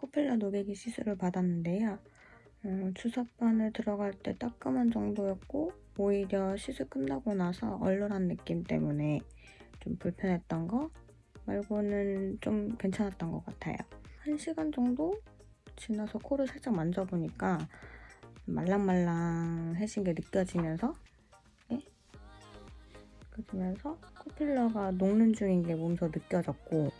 코필러 녹이기 시술을 받았는데요. 어, 주사바늘 들어갈 때 따끔한 정도였고 오히려 시술 끝나고 나서 얼얼한 느낌 때문에 좀 불편했던 거 말고는 좀 괜찮았던 것 같아요. 1시간 정도 지나서 코를 살짝 만져보니까 말랑말랑해진 게 느껴지면서 네? 느껴지면서 코필러가 녹는 중인 게 몸소 느껴졌고